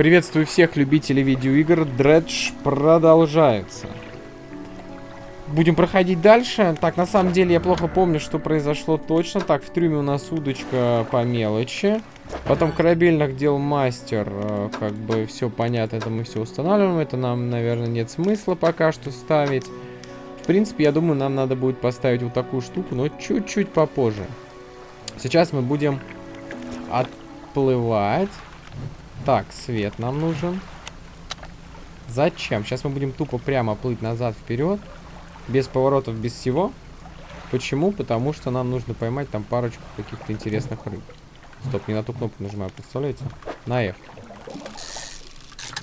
Приветствую всех любителей видеоигр. Дредж продолжается. Будем проходить дальше. Так, на самом деле я плохо помню, что произошло точно. Так, в трюме у нас удочка по мелочи. Потом корабельных дел мастер. Э, как бы все понятно, это мы все устанавливаем. Это нам, наверное, нет смысла пока что ставить. В принципе, я думаю, нам надо будет поставить вот такую штуку, но чуть-чуть попозже. Сейчас мы будем отплывать. Так, свет нам нужен. Зачем? Сейчас мы будем тупо прямо плыть назад, вперед. Без поворотов, без всего. Почему? Потому что нам нужно поймать там парочку каких-то интересных рыб. Стоп, не на ту кнопку нажимаю, представляете? На F.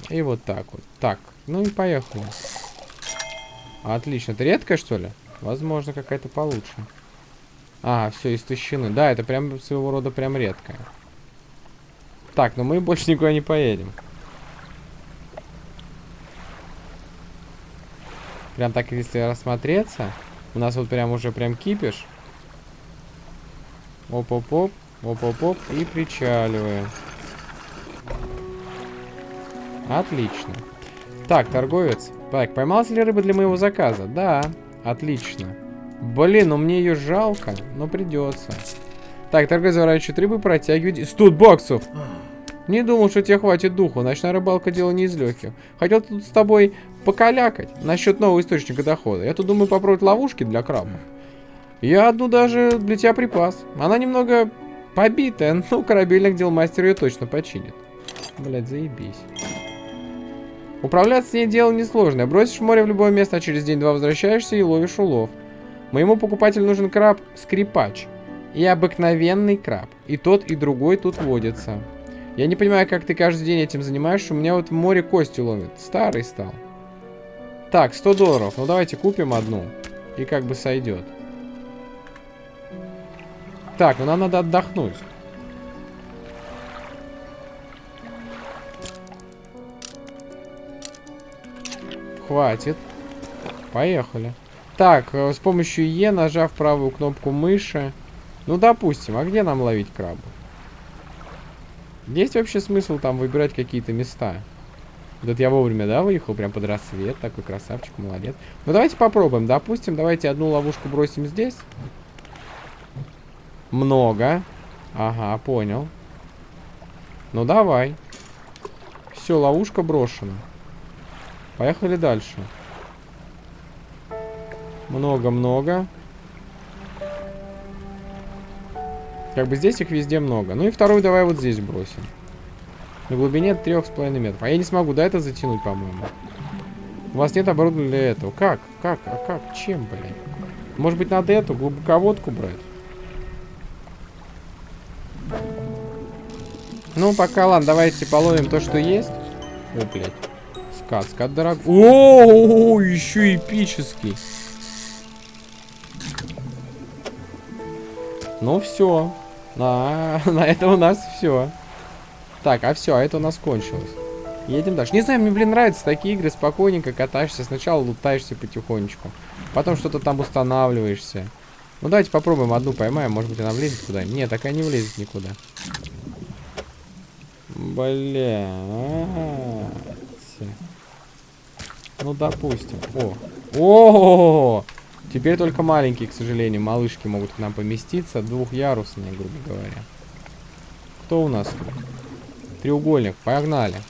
И вот так вот. Так, ну и поехали. Отлично. Это редкая, что ли? Возможно, какая-то получше. А, все, истощены. Да, это прям своего рода прям редкая. Так, но мы больше никуда не поедем. Прям так, если рассмотреться, у нас вот прям уже прям кипиш. Оп-оп-оп, оп-оп-оп, и причаливаем. Отлично. Так, торговец. Так, поймался ли рыба для моего заказа? Да, отлично. Блин, ну мне ее жалко, но придется. Так, торговец заворачивает рыбы, протягивает... 100 баксов! Не думал, что тебе хватит духу. Ночная рыбалка дело не из легких. Хотел тут с тобой покалякать насчет нового источника дохода. Я тут думаю попробовать ловушки для крабов. Я одну даже для тебя припас. Она немного побитая, но корабельных дел мастер ее точно починит. Блять, заебись. Управляться с ней дело несложное. Бросишь море в любое место, а через день-два возвращаешься и ловишь улов. Моему покупателю нужен краб-скрипач. И обыкновенный краб. И тот, и другой тут водятся. Я не понимаю, как ты каждый день этим занимаешься. У меня вот море кости ломит. Старый стал. Так, 100 долларов. Ну, давайте купим одну. И как бы сойдет. Так, ну нам надо отдохнуть. Хватит. Поехали. Так, э, с помощью Е, нажав правую кнопку мыши. Ну, допустим, а где нам ловить крабов? Есть вообще смысл там выбирать какие-то места? Вот я вовремя, да, выехал прям под рассвет. Такой красавчик, молодец. Ну, давайте попробуем. Допустим, давайте одну ловушку бросим здесь. Много. Ага, понял. Ну, давай. Все, ловушка брошена. Поехали дальше. Много-много. Как бы здесь их везде много. Ну и вторую давай вот здесь бросим. На глубине трех с половиной метров. А я не смогу, да, это затянуть, по-моему. У вас нет оборудования для этого. Как? Как? А как? Чем, блин? Может быть, надо эту глубоководку брать? Ну, пока, ладно, давайте половим то, что есть. О, блядь. Скат, скат дорог. О, еще эпический. Ну, все. На, на этом у нас все. Так, а все, а это у нас кончилось. Едем дальше. Не знаю, мне, блин, нравятся такие игры. Спокойненько катаешься. Сначала лутаешься потихонечку. Потом что-то там устанавливаешься. Ну, давайте попробуем одну поймаем. Может быть, она влезет куда Нет, такая не влезет никуда. Бля. Ну, допустим. О. О! -о, -о, -о! Теперь только маленькие, к сожалению, малышки могут к нам поместиться. Двухъярусные, грубо говоря. Кто у нас тут? Треугольник. Погнали.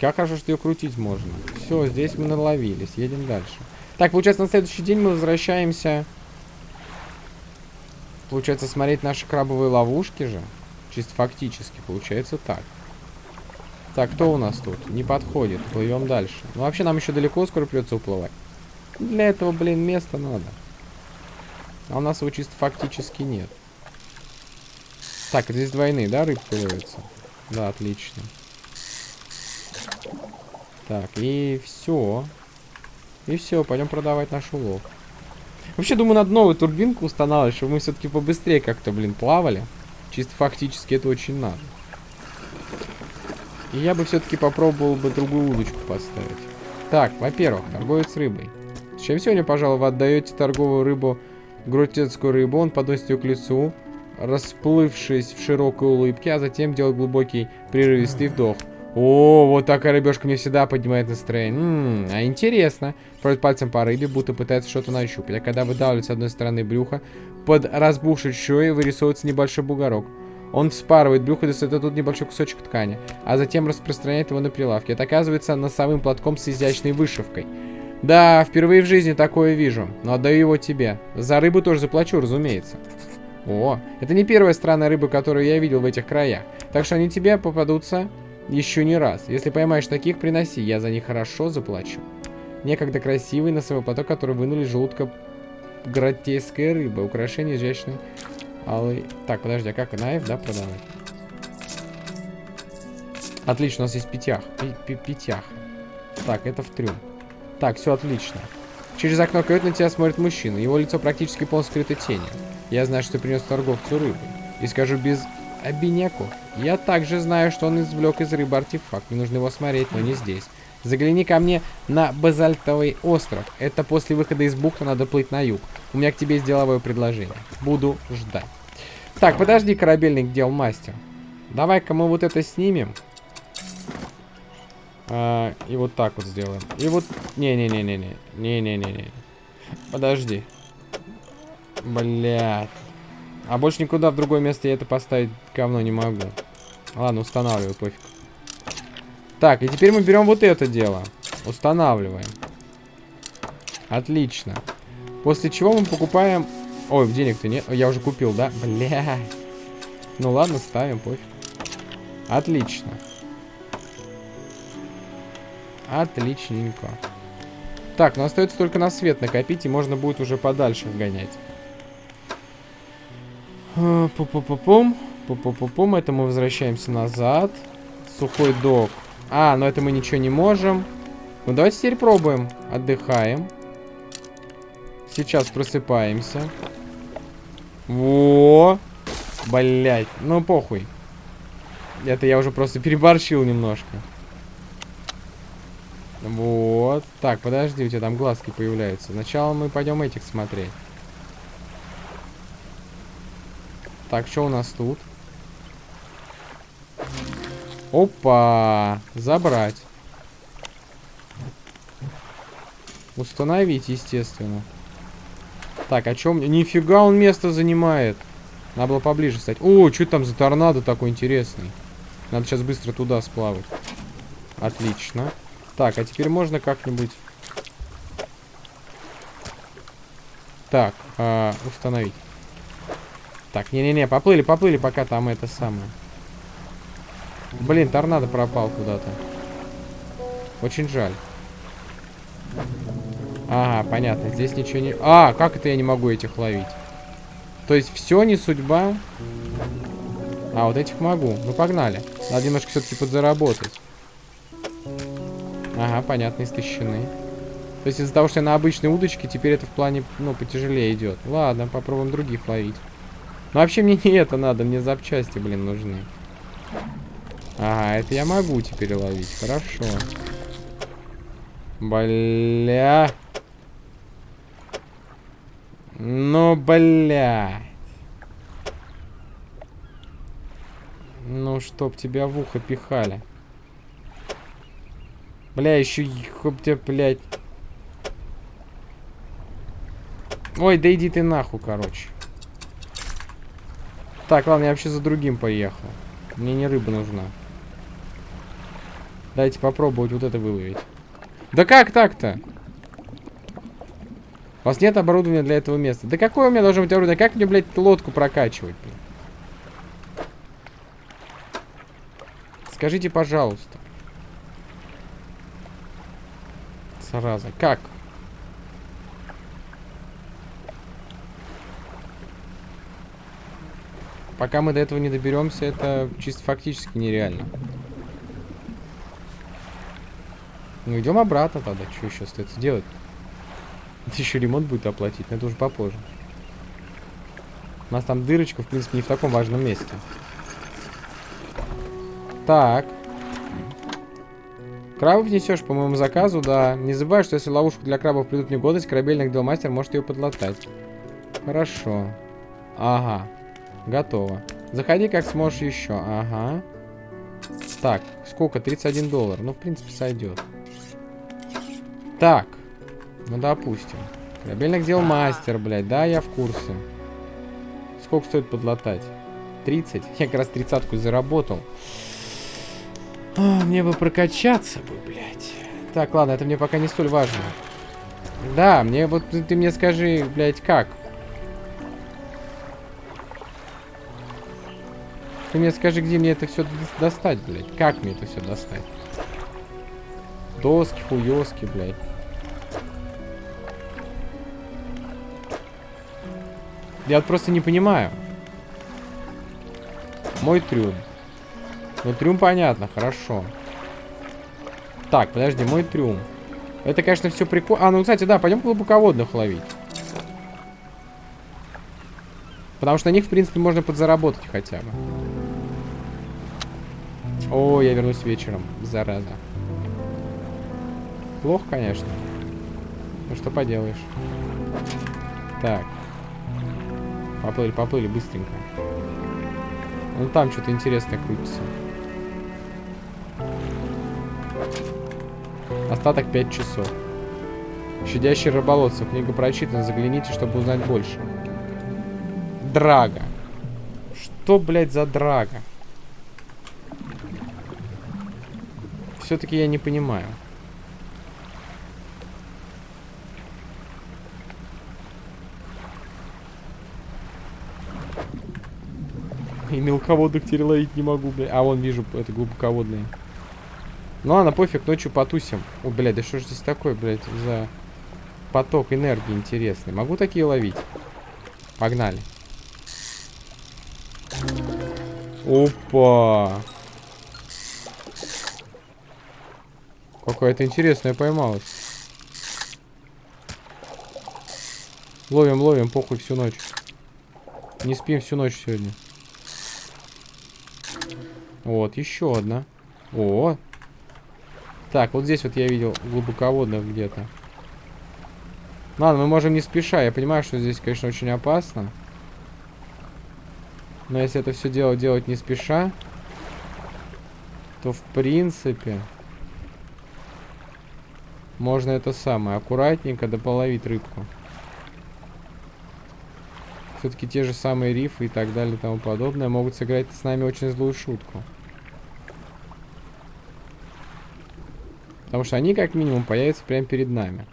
Как хорошо, что ее крутить можно. Все, здесь мы наловились. Едем дальше. Так, получается, на следующий день мы возвращаемся... Получается, смотреть наши крабовые ловушки же. Чисто фактически. Получается так. Так, кто у нас тут? Не подходит. Плывем дальше. Ну, вообще, нам еще далеко скоро придется уплывать. Для этого, блин, места надо. А у нас его чисто фактически нет. Так, здесь двойные, да, рыбки ловятся? Да, отлично. Так, и все. И все, пойдем продавать наш улов. Вообще, думаю, надо новую турбинку устанавливать, чтобы мы все-таки побыстрее как-то, блин, плавали. Чисто фактически это очень надо. И я бы все-таки попробовал бы другую удочку поставить. Так, во-первых, торговец рыбой. С чем сегодня, пожалуй, вы отдаете торговую рыбу, гротецкую рыбу, он подносит ее к лицу. расплывшись в широкой улыбке, а затем делает глубокий прерывистый вдох. О, вот такая рыбешка мне всегда поднимает настроение. М а интересно. Проводит пальцем по рыбе, будто пытается что-то нащупать. А когда выдавливает с одной стороны брюха, под разбухшей шеей вырисовывается небольшой бугорок. Он вспарывает брюхо достает тут небольшой кусочек ткани, а затем распространяет его на прилавке. Это оказывается носовым платком с изящной вышивкой. Да, впервые в жизни такое вижу, но отдаю его тебе. За рыбу тоже заплачу, разумеется. О, это не первая странная рыба, которую я видел в этих краях. Так что они тебе попадутся еще не раз. Если поймаешь таких, приноси, я за них хорошо заплачу. Некогда красивый носовой платок, который вынули желудка гротеская рыба. Украшение изящной алый... Так, подожди, а как на F, да, продавать? Отлично, у нас есть пятях. Пятях. Так, это в трюм. Так, все отлично. Через окно кают на тебя смотрит мужчина. Его лицо практически полностью скрыто тенью. Я знаю, что принес торговцу рыбы. И скажу без обиняку. Я также знаю, что он извлек из рыбы артефакт. Мне нужно его смотреть, но не здесь. Загляни ко мне на базальтовый остров. Это после выхода из бухты надо плыть на юг. У меня к тебе есть деловое предложение. Буду ждать. Так, подожди, корабельник дел мастер. Давай-ка мы вот это снимем. А, и вот так вот сделаем. И вот... Не-не-не-не-не. Не-не-не-не. Подожди. Блядь. А больше никуда в другое место я это поставить говно не могу. Ладно, устанавливаю, пофиг. Так, и теперь мы берем вот это дело. Устанавливаем. Отлично. После чего мы покупаем... Ой, денег-то нет. Я уже купил, да? Бля. Ну ладно, ставим, пофиг. Отлично. Отличненько. Так, ну остается только на свет накопить, и можно будет уже подальше гонять. Пу-пу-пу-пум. Пу-пу-пу-пум. Это мы возвращаемся назад. Сухой док. А, но это мы ничего не можем. Ну, давайте теперь пробуем. Отдыхаем. Сейчас просыпаемся. Во! Блять, ну похуй. Это я уже просто переборщил немножко. Вот. Так, подожди, у тебя там глазки появляются. Сначала мы пойдем этих смотреть. Так, что у нас тут? Опа! Забрать. Установить, естественно. Так, о чем? Нифига он место занимает. Надо было поближе стать. О, что там за торнадо такой интересный? Надо сейчас быстро туда сплавать. Отлично. Так, а теперь можно как-нибудь... Так, э, установить. Так, не-не-не, поплыли, поплыли, пока там это самое. Блин, торнадо пропал куда-то. Очень жаль. Ага, понятно. Здесь ничего не... А, как это я не могу этих ловить? То есть все не судьба? А, вот этих могу. Ну, погнали. Надо немножко все-таки подзаработать. Ага, понятно, истощены. То есть из-за того, что я на обычной удочке, теперь это в плане, ну, потяжелее идет. Ладно, попробуем других ловить. Ну, вообще мне не это надо, мне запчасти, блин, нужны. Ага, это я могу теперь ловить, хорошо. Бля. Ну, бля. Ну, чтоб тебя в ухо пихали. Бля, еще хоп тебя, блядь. Ой, да иди ты нахуй, короче. Так, ладно, я вообще за другим поехал. Мне не рыба нужна. Дайте попробовать вот это выловить. Да как так-то? У вас нет оборудования для этого места. Да какое у меня должно быть оборудование? Как мне, блядь, лодку прокачивать? Блин? Скажите, пожалуйста. Сразу. Как? Пока мы до этого не доберемся, это чисто фактически нереально. Ну, идем обратно тогда. Что еще остается делать? Это еще ремонт будет оплатить, но это уже попозже. У нас там дырочка, в принципе, не в таком важном месте. Так. Крабов несешь по моему заказу, да. Не забывай, что если ловушку для крабов придут негодность, корабельный делмастер может ее подлатать. Хорошо. Ага. Готово. Заходи как сможешь еще. Ага. Так, сколько? 31 доллар. Ну, в принципе, сойдет. Так. Ну, допустим. Корабельных дел мастер, блядь. Да, я в курсе. Сколько стоит подлатать? 30. Я как раз тридцатку заработал. А, мне бы прокачаться бы, блядь. Так, ладно, это мне пока не столь важно. Да, мне вот ты, мне скажи, блядь, как? Ты мне скажи, где мне это все достать, блядь. Как мне это все достать? Доски, хуёски, блядь. Я просто не понимаю. Мой трюм. Ну, трюм понятно, хорошо. Так, подожди, мой трюм. Это, конечно, все прикольно. А, ну, кстати, да, пойдем глубоководных ловить. Потому что на них, в принципе, можно подзаработать хотя бы. О, я вернусь вечером. Зараза. Плохо, конечно. Ну, что поделаешь. Так. Поплыли, поплыли, быстренько. Ну, там что-то интересное крутится. Остаток 5 часов. Щадящий рыболовцев. Книга прочитана. Загляните, чтобы узнать больше. Драга. Что, блядь, за драга? Все-таки я не понимаю. И мелководных теперь не могу, блядь. А, вон вижу, это глубоководные. Ну ладно, пофиг, ночью потусим. О, блядь, да что ж здесь такое, блядь, за поток энергии интересный. Могу такие ловить? Погнали. Опа! Какая-то интересная поймалась. Ловим, ловим, похуй всю ночь. Не спим всю ночь сегодня. Вот, еще одна. О, так, вот здесь вот я видел глубоководных где-то. Ладно, мы можем не спеша. Я понимаю, что здесь, конечно, очень опасно. Но если это все дело делать не спеша, то в принципе можно это самое аккуратненько дополовить рыбку. Все-таки те же самые рифы и так далее и тому подобное могут сыграть с нами очень злую шутку. Потому что они как минимум появятся прямо перед нами.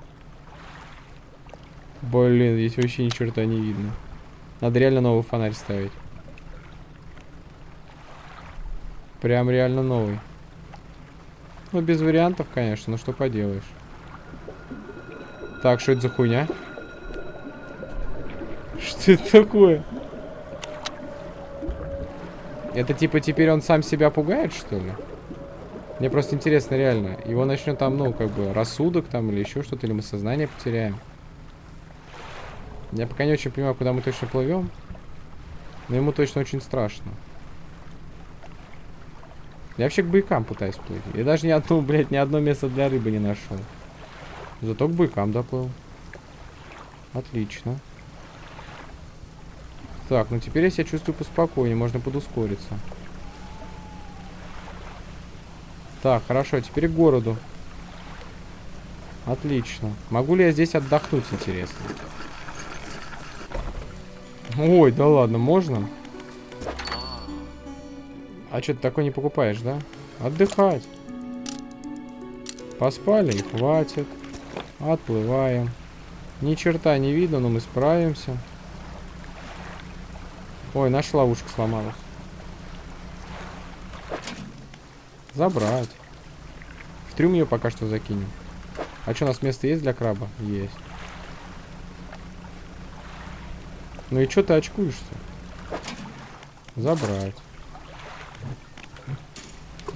Блин, здесь вообще ни черта не видно. Надо реально новый фонарь ставить. Прям реально новый. Ну, без вариантов, конечно, но что поделаешь. Так, что это за хуйня? Что это такое? Это типа теперь он сам себя пугает, что ли? Мне просто интересно, реально. Его начнет там, ну, как бы, рассудок там или еще что-то, или мы сознание потеряем. Я пока не очень понимаю, куда мы точно плывем. Но ему точно очень страшно. Я вообще к быкам пытаюсь плыть. Я даже ни одну, блядь, ни одно место для рыбы не нашел. Зато к быкам доплыл. Отлично. Так, ну теперь я себя чувствую поспокойнее, можно подускориться. Так, хорошо, теперь к городу. Отлично. Могу ли я здесь отдохнуть, интересно? Ой, да ладно, можно? А что, ты такой не покупаешь, да? Отдыхать. Поспали и хватит. Отплываем. Ни черта не видно, но мы справимся. Ой, наша ловушка сломалась. Забрать. В трюм ее пока что закинем. А что, у нас место есть для краба? Есть. Ну и что ты очкуешься? Забрать.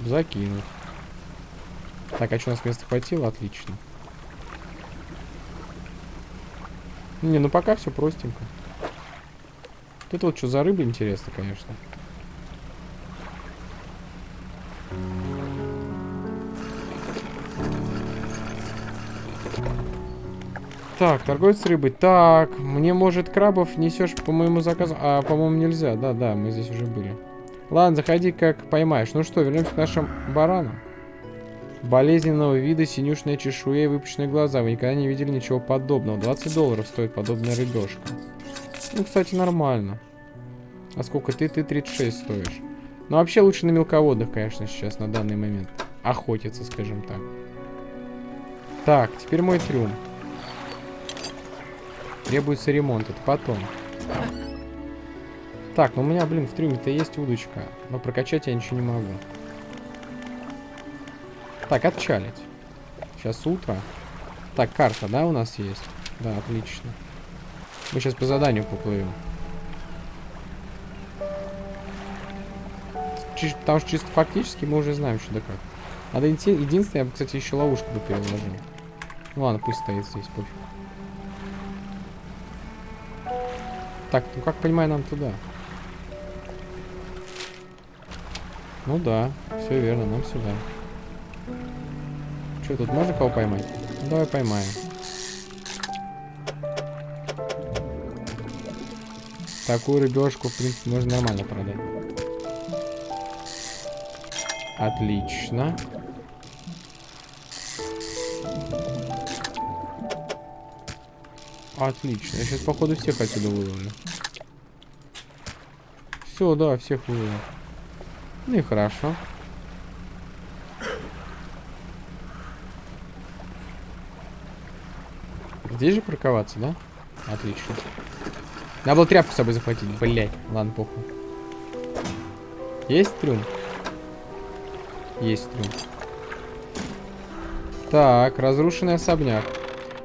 Закинуть. Так, а что, у нас места хватило? Отлично. Не, ну пока все простенько. Это вот что за рыба, интересно, конечно. Так, торговец рыбой. Так, мне, может, крабов несешь по моему заказу? А, по-моему, нельзя. Да, да, мы здесь уже были. Ладно, заходи, как поймаешь. Ну что, вернемся к нашим баранам. Болезненного вида, синюшная чешуя и выпущенные глаза. Вы никогда не видели ничего подобного. 20 долларов стоит подобная рыбешка. Ну, кстати, нормально. А сколько ты? Ты 36 стоишь. Ну, вообще лучше на мелководных, конечно, сейчас, на данный момент. Охотиться, скажем так. Так, теперь мой трюм. Требуется ремонт, это потом. Так, ну у меня, блин, в трюме-то есть удочка. Но прокачать я ничего не могу. Так, отчалить. Сейчас утро. Так, карта, да, у нас есть? Да, отлично. Мы сейчас по заданию поплывем. Потому что чисто фактически мы уже знаем, что да как. Надо идти. Единственное, я бы, кстати, еще ловушку бы переложил. Ну ладно, пусть стоит здесь, пофиг. Так, ну как понимаю, нам туда. Ну да, все верно, нам сюда. Что, тут можно кого поймать? Ну, давай поймаем. Такую рыбешку, в принципе, можно нормально продать. Отлично. Отлично. Я сейчас, походу, всех отсюда выловлю. Все, да, всех выловлю. Ну и хорошо. Здесь же парковаться, да? Отлично. Надо было тряпку с собой захватить. Блять. Ладно, похуй. Есть трюм? Есть трюм. Так, разрушенный особняк.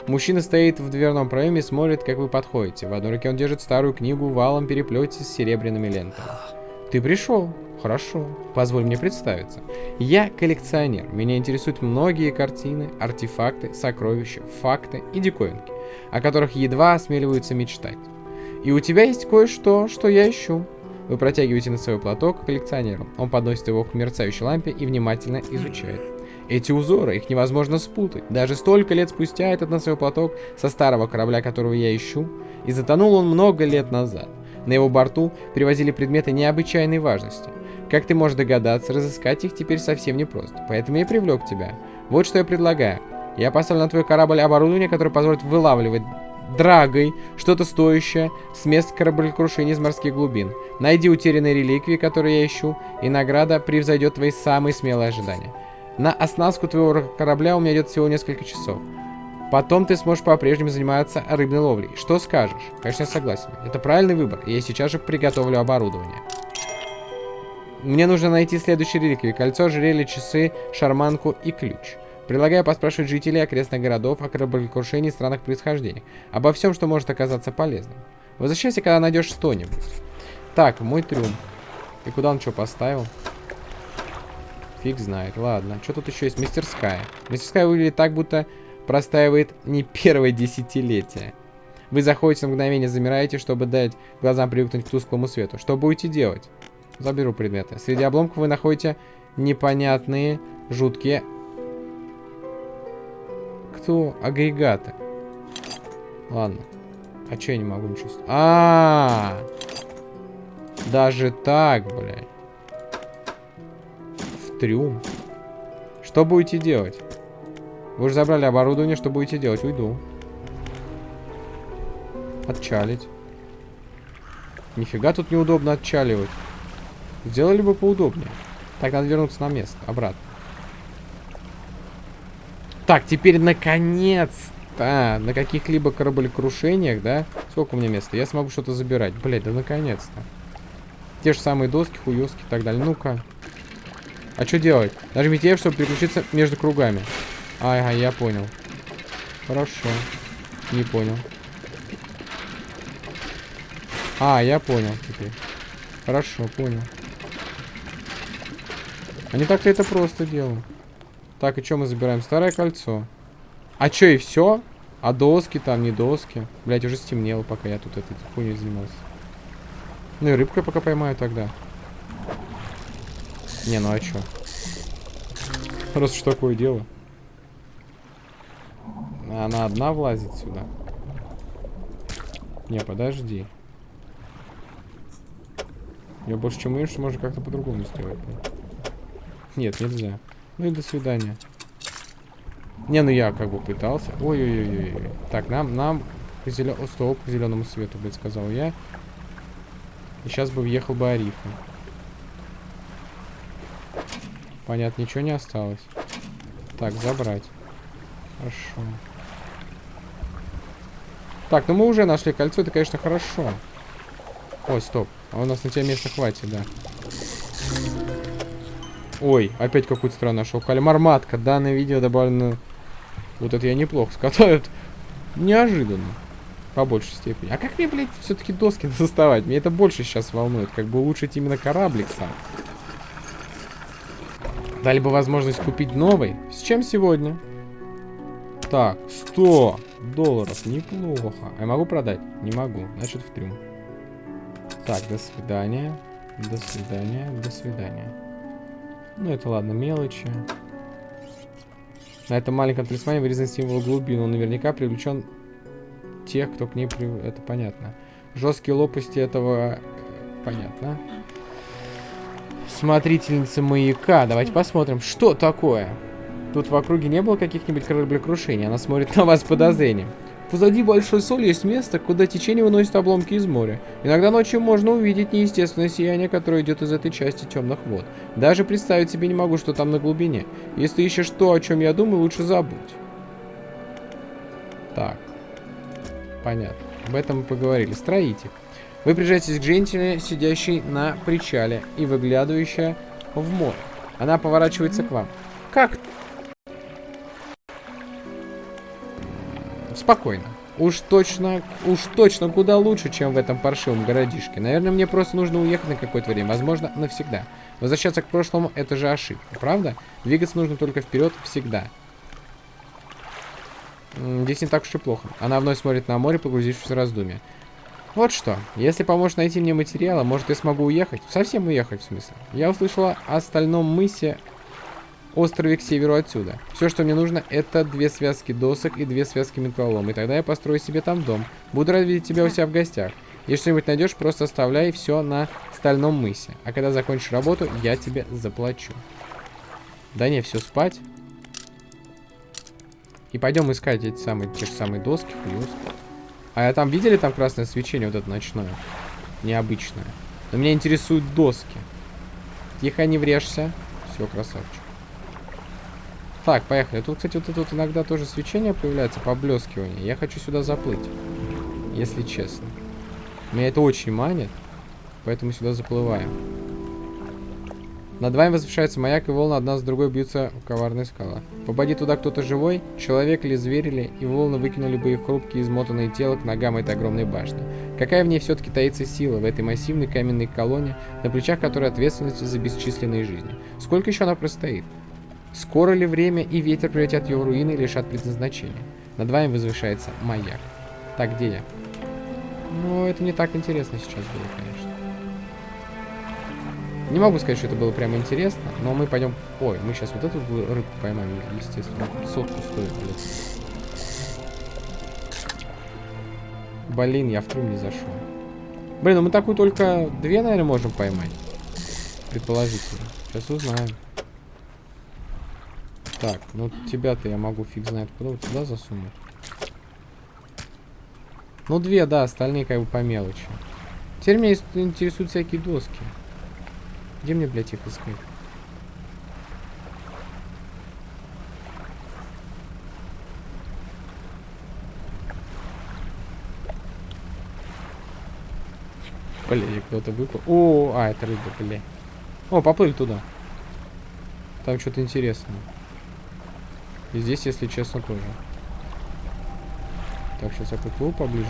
Мужчина стоит в дверном проеме и смотрит, как вы подходите. В одной руке он держит старую книгу в валом переплете с серебряными лентами. Ты пришел. Хорошо. Позволь мне представиться. Я коллекционер. Меня интересуют многие картины, артефакты, сокровища, факты и диковинки, о которых едва осмеливаются мечтать. И у тебя есть кое-что, что я ищу. Вы протягиваете на свой платок коллекционеру. Он подносит его к мерцающей лампе и внимательно изучает. Эти узоры, их невозможно спутать. Даже столько лет спустя этот носовой платок со старого корабля, которого я ищу, и затонул он много лет назад. На его борту привозили предметы необычайной важности. Как ты можешь догадаться, разыскать их теперь совсем непросто. Поэтому я привлек тебя. Вот что я предлагаю. Я поставлю на твой корабль оборудование, которое позволит вылавливать драгой что-то стоящее с мест кораблекрушения из морских глубин. Найди утерянные реликвии, которые я ищу, и награда превзойдет твои самые смелые ожидания. На оснастку твоего корабля у меня идет всего несколько часов. Потом ты сможешь по-прежнему заниматься рыбной ловлей. Что скажешь? Конечно, я согласен. Это правильный выбор, я сейчас же приготовлю оборудование. Мне нужно найти следующие реликвии. Кольцо, ожерелье, часы, шарманку и ключ. Предлагаю поспрашивать жителей окрестных городов о кораблекрушении и странах происхождения. Обо всем, что может оказаться полезным. Возвращайся, когда найдешь что-нибудь. Так, мой трюм. И куда он что поставил? Фиг знает. Ладно. Что тут еще есть? Мастерская. Мастерская выглядит так, будто простаивает не первое десятилетие. Вы заходите на мгновение, замираете, чтобы дать глазам привыкнуть к тусклому свету. Что будете делать? Заберу предметы. Среди обломков вы находите непонятные, жуткие... Кто? Агрегаты. Ладно. А че я не могу ничего... А, -а, а Даже так, блядь трюм. Что будете делать? Вы уже забрали оборудование, что будете делать? Уйду. Отчалить. Нифига тут неудобно отчаливать. Сделали бы поудобнее. Так, надо вернуться на место, обратно. Так, теперь наконец-то на каких-либо кораблекрушениях, да? Сколько у меня места? Я смогу что-то забирать. Блять, да наконец-то. Те же самые доски, хуёски и так далее. Ну-ка. А что делать? Нажмите F, чтобы переключиться между кругами. Ага, я понял. Хорошо. Не понял. А, я понял теперь. Хорошо, понял. А не так-то это просто дело. Так, и что мы забираем? Старое кольцо. А что, и все? А доски там, не доски? Блять, уже стемнело, пока я тут этой хуйней занимался. Ну и рыбкой пока поймаю тогда. Не, ну а чё? Раз уж такое дело. Она одна влазит сюда. Не, подожди. Я больше чем уверен, что можно как-то по-другому сделать. Нет, нельзя. Ну и до свидания. Не, ну я как бы пытался. Ой-ой-ой. Так, нам, нам зелё... О, стоп, к зеленому свету, блядь, сказал я. И сейчас бы въехал бы Арифа. Понятно, ничего не осталось. Так, забрать. Хорошо. Так, ну мы уже нашли кольцо, это, конечно, хорошо. Ой, стоп. А у нас на тебя места хватит, да. Ой, опять какую-то страну нашел. Кальмар-матка. Данное видео добавлено... Вот это я неплохо скатаю. Неожиданно. По большей степени. А как мне, блядь, все-таки доски доставать? Мне это больше сейчас волнует. Как бы улучшить именно кораблик сам. Дали бы возможность купить новый. С чем сегодня? Так, 100 долларов. Неплохо. А я могу продать? Не могу. Значит, в трюм. Так, до свидания. До свидания. До свидания. Ну, это ладно, мелочи. На этом маленьком талисмане вырезан символ глубины. Он наверняка привлечен тех, кто к ней... При... Это понятно. Жесткие лопасти этого... Понятно. Смотрительница маяка. Давайте посмотрим, что такое. Тут в округе не было каких-нибудь кораблекрушений. Она смотрит на вас с подозрением. Позади большой соли есть место, куда течение выносит обломки из моря. Иногда ночью можно увидеть неестественное сияние, которое идет из этой части темных вод. Даже представить себе не могу, что там на глубине. Если ищешь то, о чем я думаю, лучше забудь. Так. Понятно. Об этом мы поговорили. Строитель. Вы приезжаетесь к женщине, сидящей на причале и выглядывающая в море. Она поворачивается к вам. Как Спокойно. Уж точно, уж точно куда лучше, чем в этом паршивом городишке. Наверное, мне просто нужно уехать на какое-то время. Возможно, навсегда. Возвращаться к прошлому — это же ошибка, правда? Двигаться нужно только вперед всегда. Здесь не так уж и плохо. Она вновь смотрит на море, погрузившись в раздумье. Вот что, если поможешь найти мне материалы, может я смогу уехать? Совсем уехать, в смысле. Я услышала о стальном мысе острове к северу отсюда. Все, что мне нужно, это две связки досок и две связки металлолома. И тогда я построю себе там дом. Буду рад видеть тебя у себя в гостях. Если что-нибудь найдешь, просто оставляй все на стальном мысе. А когда закончишь работу, я тебе заплачу. Да не, все спать. И пойдем искать эти самые, те же самые доски, плюс. А я там видели там красное свечение, вот это ночное? Необычное. Но меня интересуют доски. Тихо, не врежься. Все, красавчик. Так, поехали. Тут, кстати, вот это вот иногда тоже свечение появляется, поблескивание. Я хочу сюда заплыть, если честно. Меня это очень манит, поэтому сюда заплываем. Над вами возвышается маяк, и волны одна с другой бьются в коварные скала. Попади туда кто-то живой, человек или зверь и волны выкинули бы их хрупкие измотанные тела к ногам этой огромной башни. Какая в ней все-таки таится сила, в этой массивной каменной колонне, на плечах которой ответственность за бесчисленные жизни? Сколько еще она простоит? Скоро ли время и ветер превратят ее в руины и лишат предназначения? Над вами возвышается маяк. Так, где я? Ну, это не так интересно сейчас было, конечно. Не могу сказать, что это было прямо интересно, но мы пойдем... Ой, мы сейчас вот эту рыбку поймаем, естественно. Сотку стоит, блядь. Блин, я в трюм не зашел. Блин, ну мы такую только две, наверное, можем поймать. Предположительно. Сейчас узнаем. Так, ну тебя-то я могу фиг знает куда вот сюда засунуть. Ну две, да, остальные как бы по мелочи. Теперь меня интересуют всякие доски. Где мне, блядь, их искать? Блин, кто-то выпал. О, а, это рыба, блин. О, поплыли туда. Там что-то интересное. И здесь, если честно, тоже. Так, сейчас я подплыву поближе.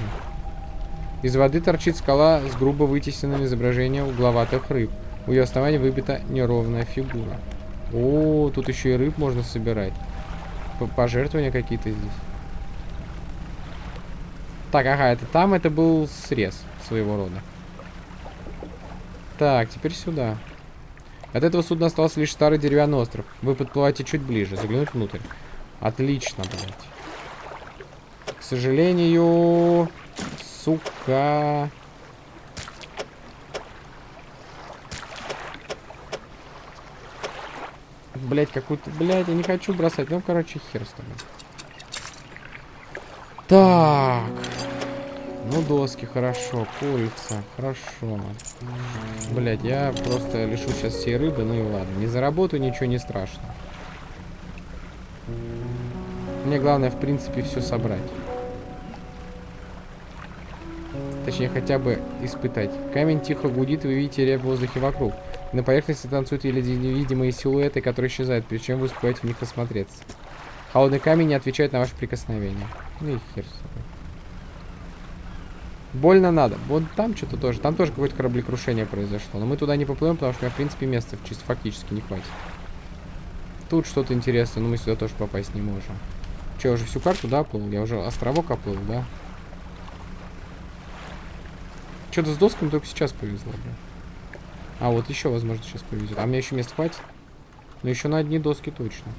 Из воды торчит скала с грубо вытесненным изображением угловатых рыб. У ее основания выбита неровная фигура. О, тут еще и рыб можно собирать. П Пожертвования какие-то здесь. Так, ага, это там это был срез своего рода. Так, теперь сюда. От этого судна остался лишь старый деревянный остров. Вы подплываете чуть ближе, заглянуть внутрь. Отлично, блядь. К сожалению, сука. Блять, какую-то... Блять, я не хочу бросать. Ну, короче, хер с тобой. Так. Ну, доски, хорошо. Курица, хорошо. Блять, я просто лишу сейчас всей рыбы. Ну и ладно. Не заработаю, ничего не страшно. Мне главное, в принципе, все собрать. Точнее, хотя бы испытать. Камень тихо гудит, вы видите рябь в воздухе вокруг. На поверхности танцуют еле невидимые силуэты, которые исчезают, прежде чем вы успеваете в них осмотреться. Холодный камень не отвечает на ваше прикосновение. Ну и хер с тобой. Больно надо. Вот там что-то тоже. Там тоже какое-то кораблекрушение произошло. Но мы туда не поплывем, потому что у меня, в принципе, места чисто фактически не хватит. Тут что-то интересное, но мы сюда тоже попасть не можем. Че, я уже всю карту, да, оплыл? Я уже островок оплыл, да? Что-то с досками только сейчас повезло, бля. А, вот еще, возможно, сейчас повезет. А мне еще мест хватит? Но еще на одни доски точно.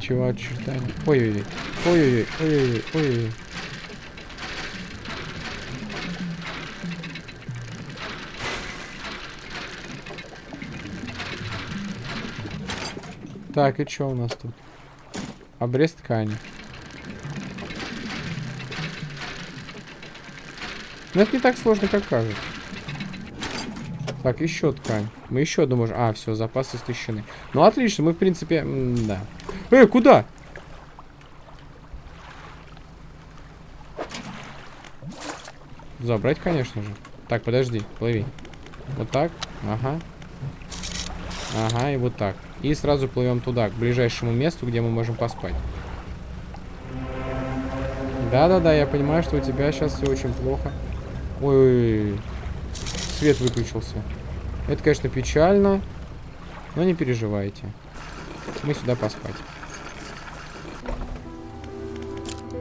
Чего отчитали? Ой-ой-ой. Ой-ой-ой. Ой-ой-ой. Так, и что у нас тут? Обрез ткани. Но это не так сложно, как кажется. Так, еще ткань. Мы еще одну можем... А, все, запасы истощены. Ну, отлично, мы, в принципе... да. Эй, куда? Забрать, конечно же. Так, подожди, плыви. Вот так. Ага. Ага, и вот так. И сразу плывем туда, к ближайшему месту, где мы можем поспать. Да-да-да, я понимаю, что у тебя сейчас все очень плохо. Ой, свет выключился. Это, конечно, печально, но не переживайте. Мы сюда поспать.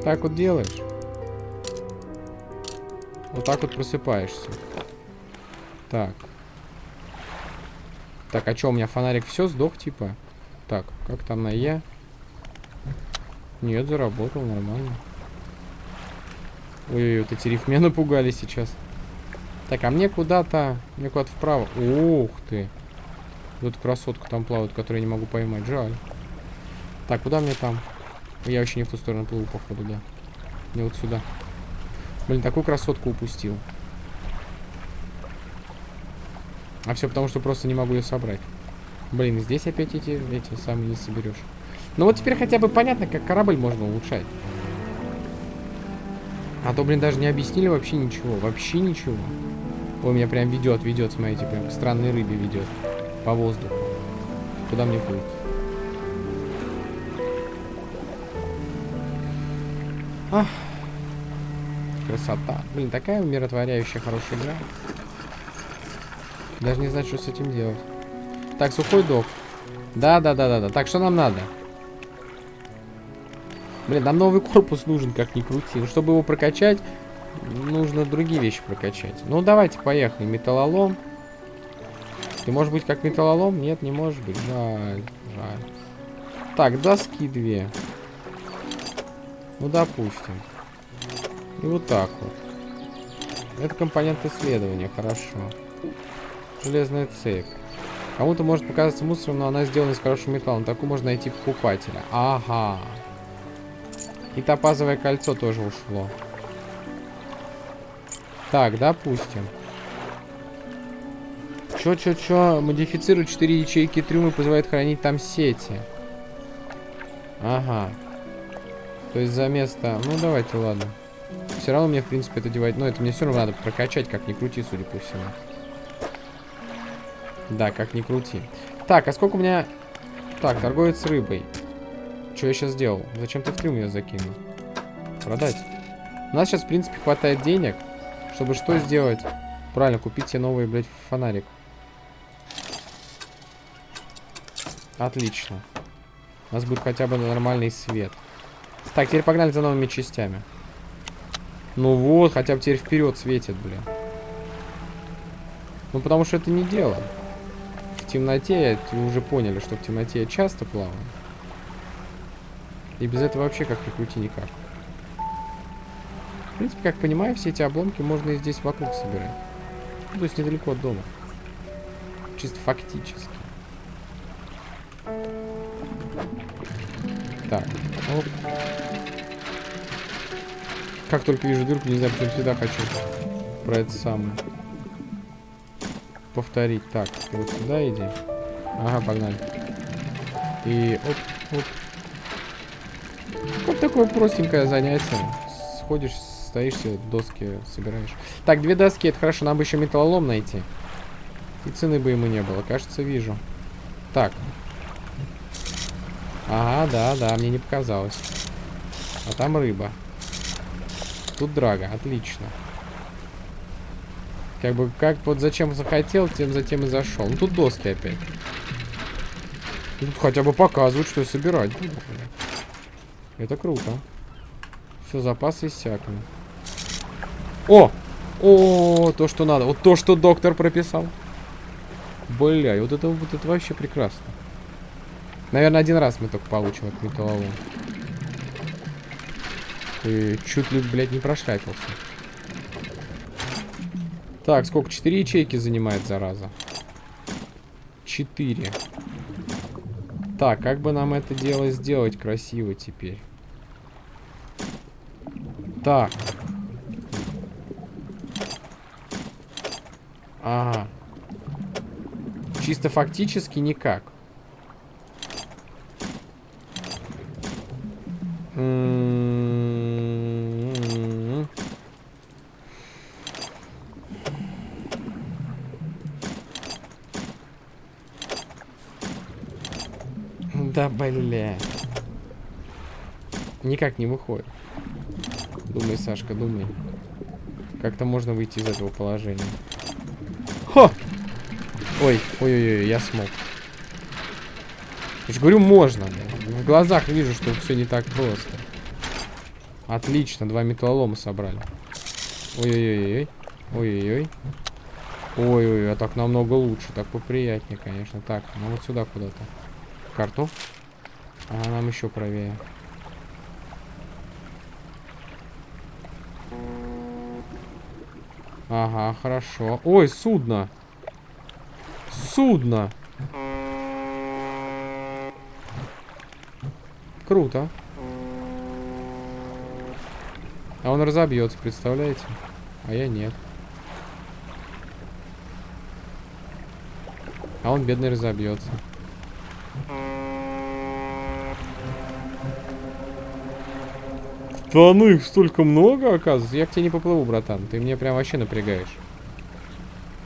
Так вот делаешь. Вот так вот просыпаешься. Так. Так, а что, у меня фонарик все сдох, типа? Так, как там на Е? Нет, заработал нормально. Ой, вот эти риф меня напугали сейчас. Так, а мне куда-то... Мне куда-то вправо. Ух ты. Вот красотка там плавает, которую я не могу поймать. Жаль. Так, куда мне там? Я вообще не в ту сторону плыву, походу, да. Не вот сюда. Блин, такую красотку упустил. А все потому, что просто не могу ее собрать. Блин, здесь опять эти, эти самые не соберешь. Ну вот теперь хотя бы понятно, как корабль можно улучшать. А то, блин, даже не объяснили вообще ничего. Вообще ничего. Ой, меня прям ведет, ведет, смотрите, прям к странной рыбе ведет. По воздуху. Куда мне плыть? Ах. Красота. Блин, такая умиротворяющая хорошая игра. Даже не знаю, что с этим делать. Так, сухой док. Да, да, да, да, да. Так, что нам надо? Блин, нам новый корпус нужен, как ни крути. Ну, чтобы его прокачать, нужно другие вещи прокачать. Ну, давайте, поехали. Металлолом. Ты можешь быть как металлолом? Нет, не может быть. Жаль, жаль. Так, доски две. Ну, допустим. И вот так вот. Это компонент исследования, хорошо. Железная цепь. Кому-то может показаться мусором, но она сделана из хорошего металла. На такую можно найти покупателя. Ага. И топазовое кольцо тоже ушло. Так, допустим. Чё, чё, чё? Модифицирует 4 ячейки трюма и позволяет хранить там сети. Ага. То есть за место... Ну, давайте, ладно. Все равно мне, в принципе, это девать... Но это мне все равно надо прокачать, как ни крути, судя по всему. Да, как ни крути. Так, а сколько у меня... Так, торговец рыбой. Что я сейчас сделал? Зачем ты в трюм ее закинул? Продать. У нас сейчас, в принципе, хватает денег, чтобы что сделать? Правильно, купить себе новый, блядь, фонарик. Отлично. У нас будет хотя бы нормальный свет. Так, теперь погнали за новыми частями. Ну вот, хотя бы теперь вперед светит, блин. Ну, потому что это не дело. Темноте, уже поняли, что в темноте я часто плаваю. И без этого вообще как ни крути никак. В принципе, как понимаю, все эти обломки можно и здесь вокруг собирать. Ну, то есть недалеко от дома. Чисто фактически. Так. Оп. Как только вижу дырку, не знаю, почему всегда хочу про это самое. Повторить. Так, вот сюда иди. Ага, погнали. И оп, оп. Вот такое простенькое занятие. Сходишь, стоишь себе, доски собираешь. Так, две доски, это хорошо, нам бы еще металлолом найти. И цены бы ему не было, кажется, вижу. Так. Ага, да, да, мне не показалось. А там рыба. Тут драга, отлично. Как бы, как вот зачем захотел, тем затем и зашел. Ну тут доски опять. Тут хотя бы показывают, что собирать Это круто. Все, запасы иссякли. О! О, то, что надо. Вот то, что доктор прописал. Бля, вот это, вот это вообще прекрасно. Наверное, один раз мы только получим от металлолом. И чуть ли, блядь, не прошляпился. Так, сколько? Четыре ячейки занимает, зараза. Четыре. Так, как бы нам это дело сделать красиво теперь? Так. Ага. Чисто фактически никак. М-м-м. Да, бля. Никак не выходит. Думай, Сашка, думай. Как-то можно выйти из этого положения. Хо! Ой, ой-ой-ой, я смог. Я же говорю, можно. В глазах вижу, что все не так просто. Отлично, два металлолома собрали. Ой-ой-ой. Ой-ой-ой. Ой-ой, а так намного лучше. Так поприятнее, конечно. Так, ну вот сюда куда-то. Карту. А нам еще правее. Ага, хорошо. Ой, судно. Судно. Круто. А он разобьется, представляете? А я нет. А он бедный разобьется. Да ну их столько много, оказывается. Я к тебе не поплыву, братан. Ты мне прям вообще напрягаешь.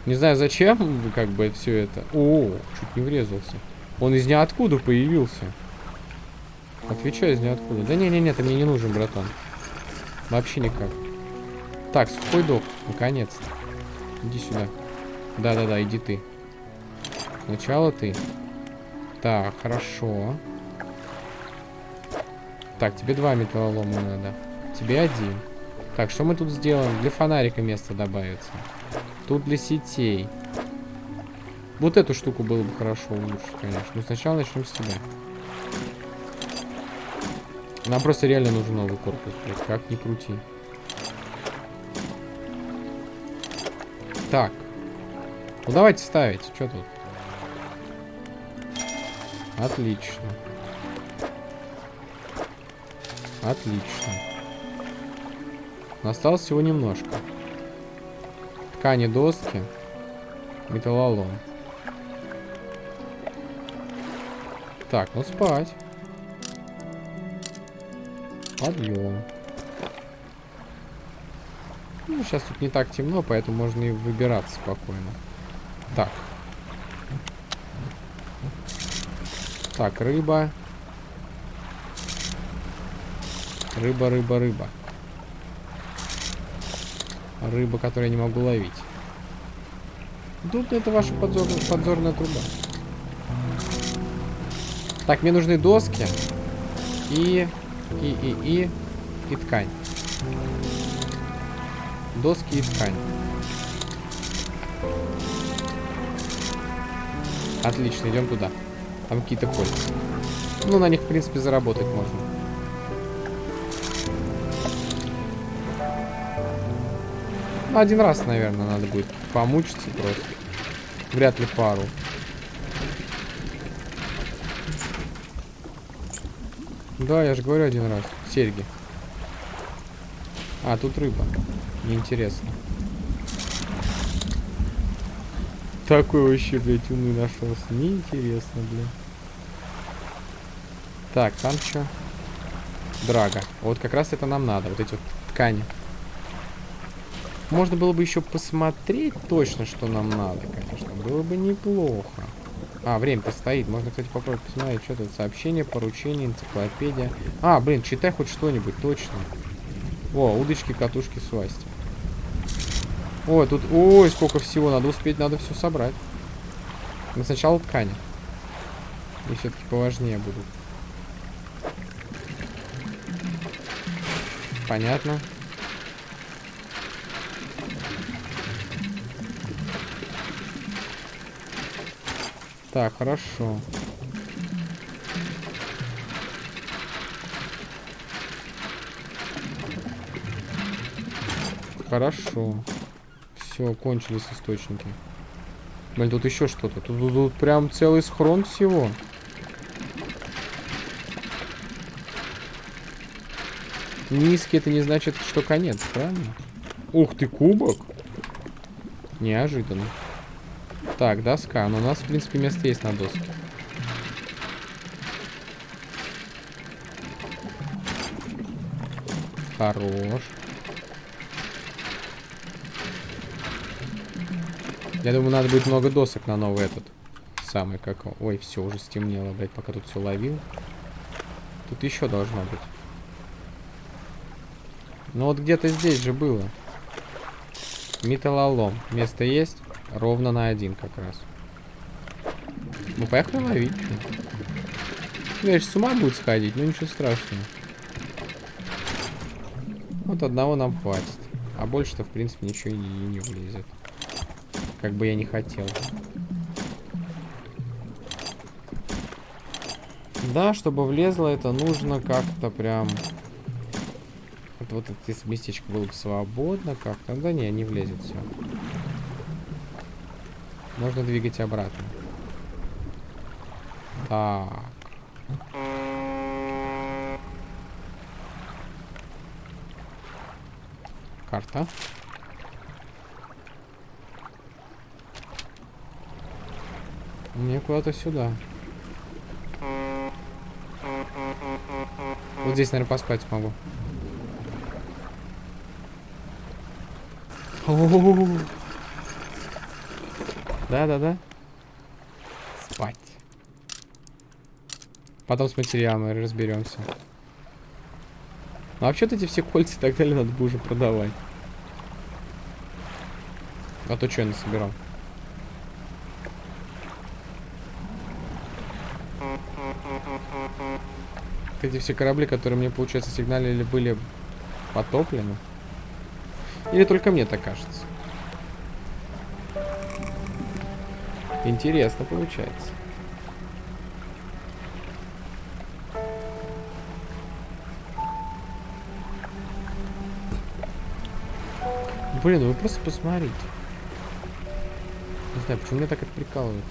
Не знаю зачем, как бы, все это. О, чуть не врезался. Он из ниоткуда появился. Отвечаю из ниоткуда. Да не-не-не, ты мне не нужен, братан. Вообще никак. Так, сухой док, наконец-то. Иди сюда. Да-да-да, иди ты. Сначала ты. Так, хорошо. Так, тебе два металлолома надо. Тебе один. Так, что мы тут сделаем? Для фонарика место добавится. Тут для сетей. Вот эту штуку было бы хорошо улучшить, конечно. Но сначала начнем с тебя. Нам просто реально нужен новый корпус, блядь. Как ни крути. Так. Ну давайте ставить. Что тут? Отлично. Отлично. Осталось всего немножко. Ткани, доски, металлолом. Так, ну спать. Подъем. Ну, сейчас тут не так темно, поэтому можно и выбираться спокойно. Так. Так, рыба. Рыба, рыба, рыба. Рыба, которую я не могу ловить. Тут это ваша подзорная, подзорная труба. Так, мне нужны доски. И, и, и, и, и ткань. Доски и ткань. Отлично, идем туда. Там какие-то кольца. Ну, на них, в принципе, заработать можно. Один раз, наверное, надо будет помучиться просто. Вряд ли пару. Да, я же говорю один раз. Серьги. А, тут рыба. Неинтересно. Такой вообще, блядь, умный нашелся. Неинтересно, блядь. Так, там что? Драга. Вот как раз это нам надо. Вот эти вот ткани. Можно было бы еще посмотреть точно, что нам надо, конечно. Было бы неплохо. А, время-то стоит. Можно, кстати, попробовать посмотреть, что тут. Сообщение, поручение, энциклопедия. А, блин, читай хоть что-нибудь, точно. О, удочки, катушки, свасти. Ой, тут... Ой, сколько всего. Надо успеть, надо все собрать. Но сначала ткани. И все-таки поважнее будут. Понятно. Так, хорошо. Хорошо. Все, кончились источники. Блин, тут еще что-то. Тут, тут, тут прям целый схрон всего. Низкий это не значит, что конец, правильно? Ух ты, кубок. Неожиданно. Так, доска. Но у нас, в принципе, место есть на доске. Хорош. Я думаю, надо будет много досок на новый этот. Самый как... Ой, все, уже стемнело, блядь, пока тут все ловил. Тут еще должно быть. Ну вот где-то здесь же было. Металлолом. Место есть? Ровно на один как раз. Ну, поехали ловить. Конечно, с ума будет сходить, но ничего страшного. Вот одного нам хватит. А больше-то, в принципе, ничего и не влезет. Как бы я не хотел. Да, чтобы влезло, это нужно как-то прям... Вот, вот это местечко было бы свободно как-то. Да не, не влезет все. Можно двигать обратно. Так. Карта. Мне куда-то сюда. Вот здесь, наверное, поспать смогу. Да-да-да. Спать. Потом с материалами разберемся. Ну, вообще-то эти все кольца и так далее надо бы уже продавать. А то что я насобирал? Эти все корабли, которые мне, получается, сигналили, были потоплены. Или только мне так кажется? Интересно получается. Блин, вы просто посмотрите. Не знаю, почему меня так это прикалывает.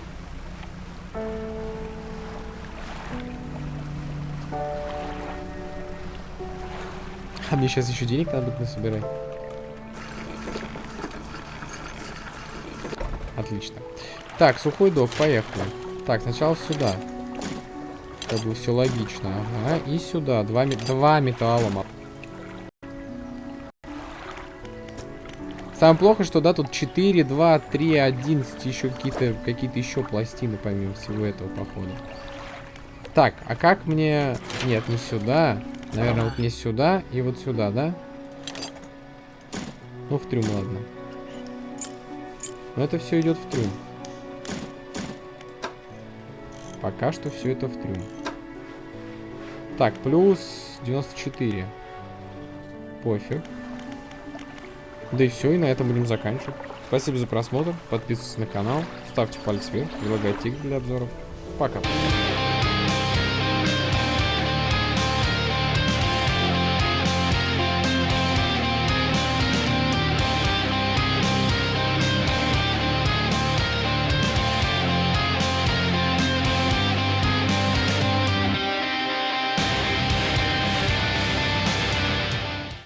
А мне сейчас еще денег надо будет насобирать. Отлично. Так, сухой док, поехали. Так, сначала сюда. Как бы все логично. Ага, и сюда. Два, два металлома. Самое плохо, что да, тут 4, 2, 3, 11, еще какие-то какие, еще пластины, помимо всего этого, походу. Так, а как мне... Нет, не сюда. Наверное, вот не сюда и вот сюда, да? Ну, в трюм, ладно. Но это все идет в трюм. Пока что все это в трюм. Так, плюс 94. Пофиг. Да и все, и на этом будем заканчивать. Спасибо за просмотр, подписывайтесь на канал, ставьте палец вверх, предлагайте игры для обзоров. Пока.